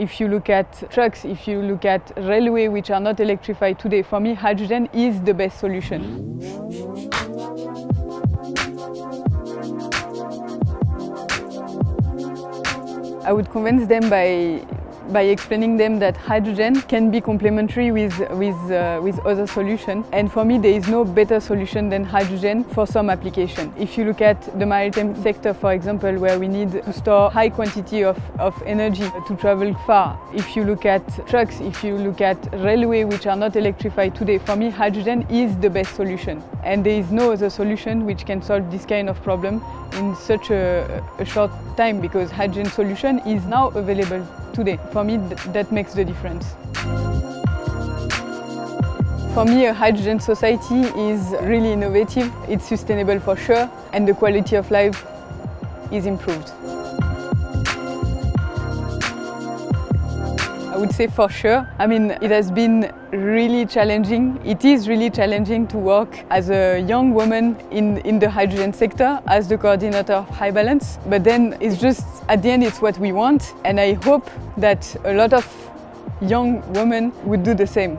If you look at trucks, if you look at railway which are not electrified today, for me hydrogen is the best solution. I would convince them by by explaining them that hydrogen can be complementary with, with, uh, with other solutions. And for me, there is no better solution than hydrogen for some application. If you look at the maritime sector, for example, where we need to store high quantity of, of energy to travel far. If you look at trucks, if you look at railway, which are not electrified today, for me, hydrogen is the best solution. And there is no other solution which can solve this kind of problem in such a, a short time because hydrogen solution is now available today. For me, th that makes the difference. For me, a hydrogen society is really innovative, it's sustainable for sure, and the quality of life is improved. Would say for sure. I mean, it has been really challenging. It is really challenging to work as a young woman in, in the hydrogen sector as the coordinator of HyBalance. But then it's just, at the end, it's what we want. And I hope that a lot of young women would do the same.